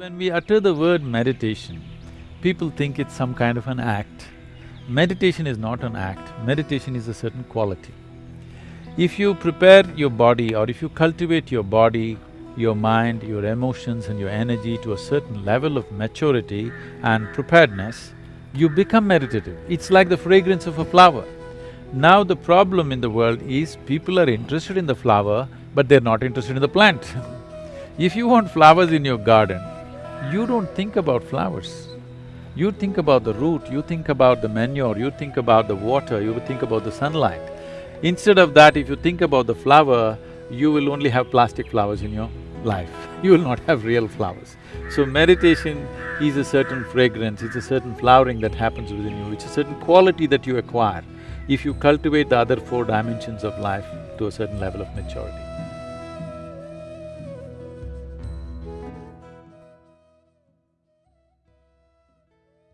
When we utter the word meditation, people think it's some kind of an act. Meditation is not an act, meditation is a certain quality. If you prepare your body or if you cultivate your body, your mind, your emotions and your energy to a certain level of maturity and preparedness, you become meditative. It's like the fragrance of a flower. Now the problem in the world is people are interested in the flower, but they're not interested in the plant If you want flowers in your garden, you don't think about flowers. You think about the root, you think about the manure, you think about the water, you think about the sunlight. Instead of that, if you think about the flower, you will only have plastic flowers in your life. You will not have real flowers. So meditation is a certain fragrance, it's a certain flowering that happens within you, it's a certain quality that you acquire if you cultivate the other four dimensions of life to a certain level of maturity.